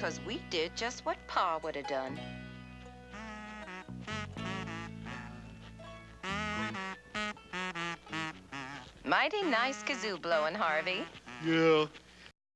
because we did just what Pa would have done. Mighty nice kazoo blowing, Harvey. Yeah,